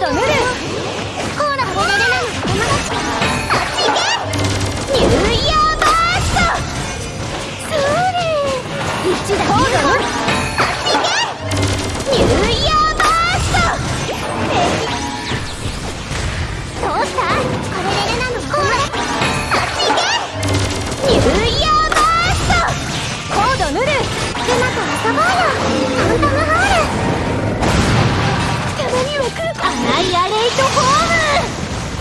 ダメで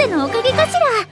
でのおかげかしら。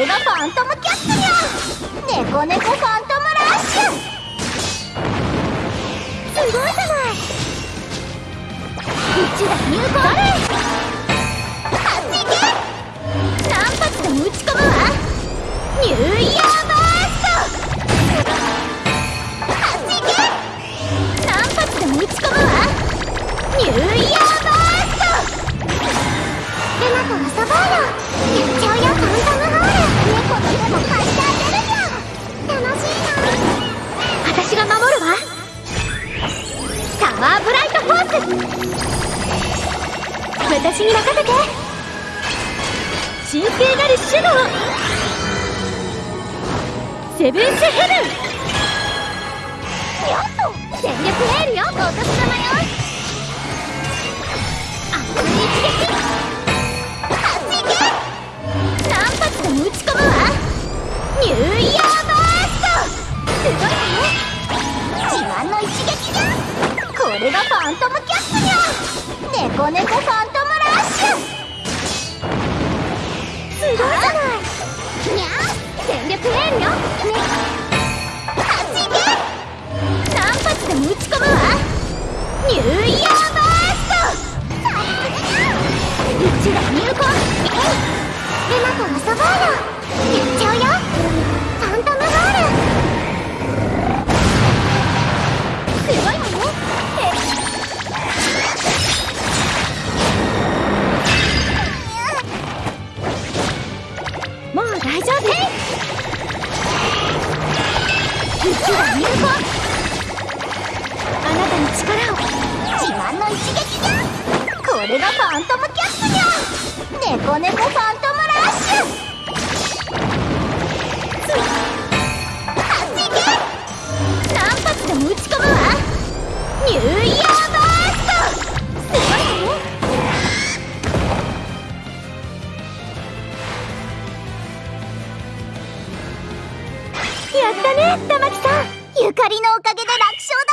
レがファントムキャッスルよ。猫猫ファントムラッシュ。すごいじゃない。宇宙だ入魂。私に任せて。神聖なるシュドウセブンスヘブン。よっと全力エールよお年玉よ。熱い一撃雪が入魂あなたの力を自慢の一撃じゃこれがファントムキャップじゃ猫猫ファントムラッシュ発撃何発でも打ち込むわニューイヤーやったねのおかげで楽勝だ。